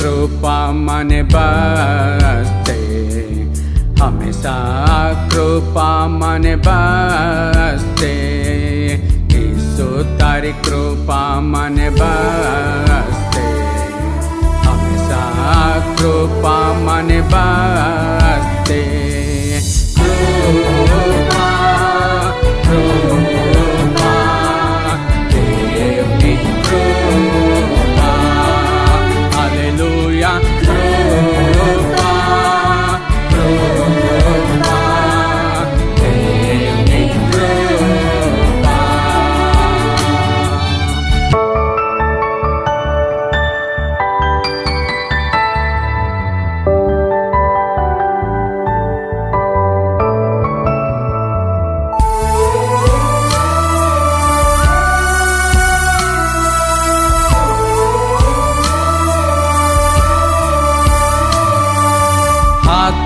मन बसते हमेशा कृपा मन बसते ईसु तारी कृपा मन बसते हमेशा कृपा मन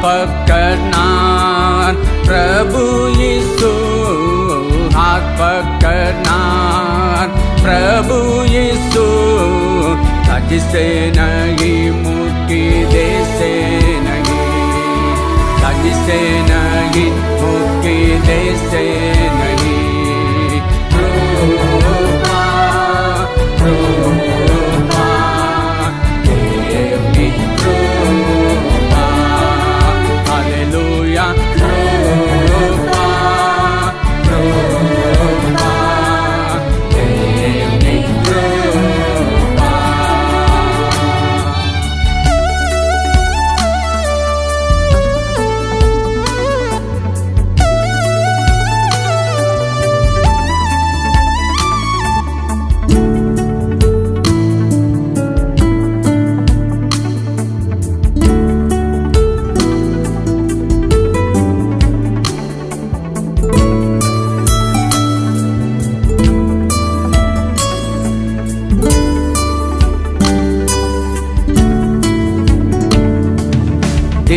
perkenan Prabu Yesus hak perkenan Prabu Yesus tak disenangi muki disenangi tak disenangi muki disenangi Rupa, Rupa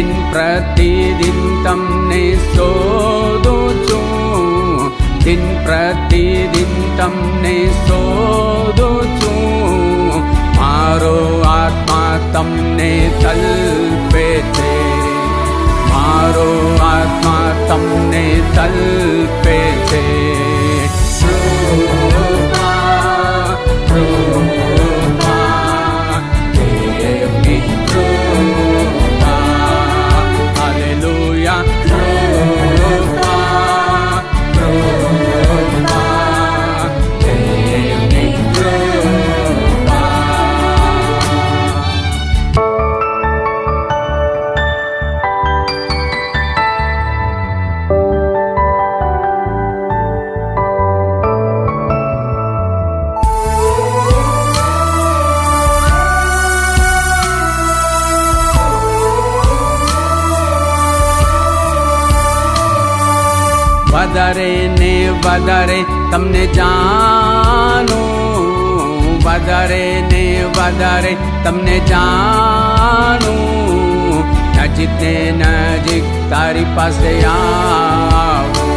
प्रतिदिनं तं ने सोधो चो। दिन प्रतिदिन तं ने सोधो चो। मा आत्मा तं निल्पेते मारो आत्मा तं ने तल्पेते વધારે ને વધારે તમને જાણું વધારે ને વધારે તમને જાણું નજીક ને નજીક તારી પાસે આવું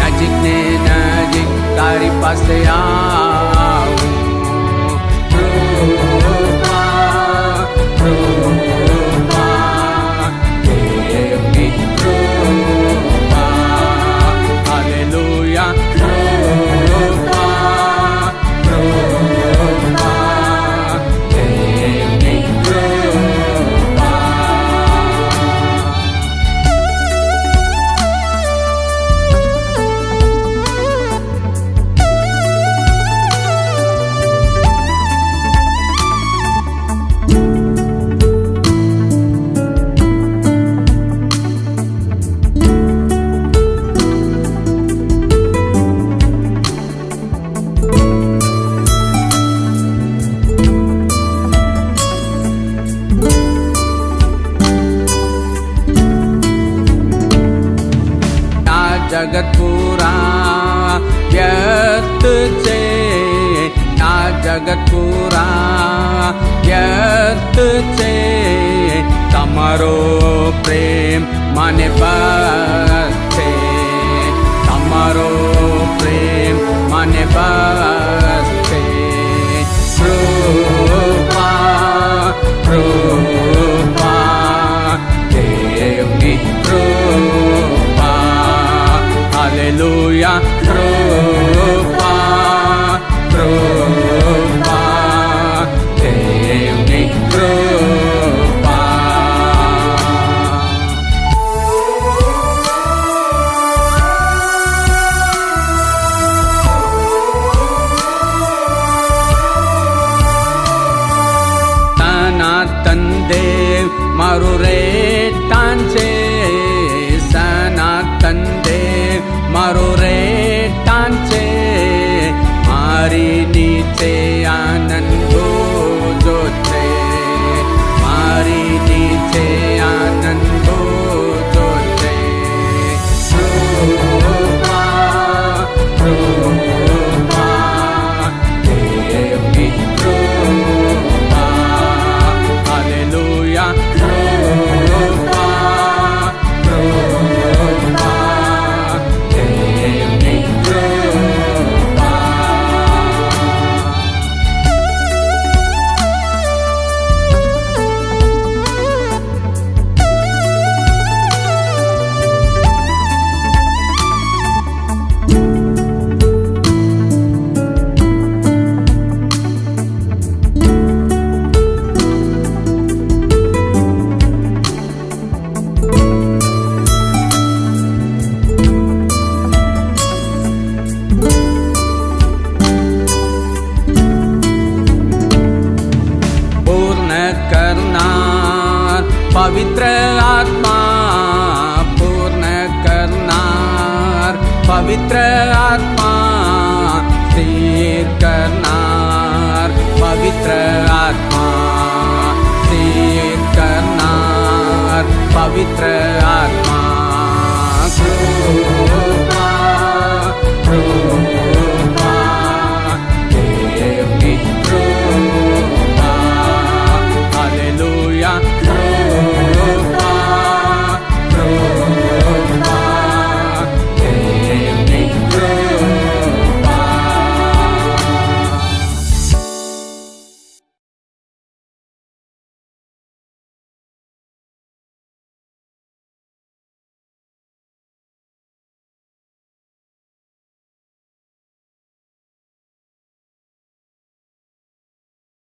નજીક ને નજીક તારી પાસે આવું जगत्पुरा यत् चे ना जगत्पुरा यत् चे तमरो प्रेम मनब Аллилуйя, Rupa, Rupa, Dewi Rupa. Tanatan Dev Marure Tanche મારું રેટાન છે મારી નીચે पवित्र आत्मा पूर्ण करणार पवित्र आत्मा स्थिर करणार पवित्र आत्मा स्थिर करणार पवित्र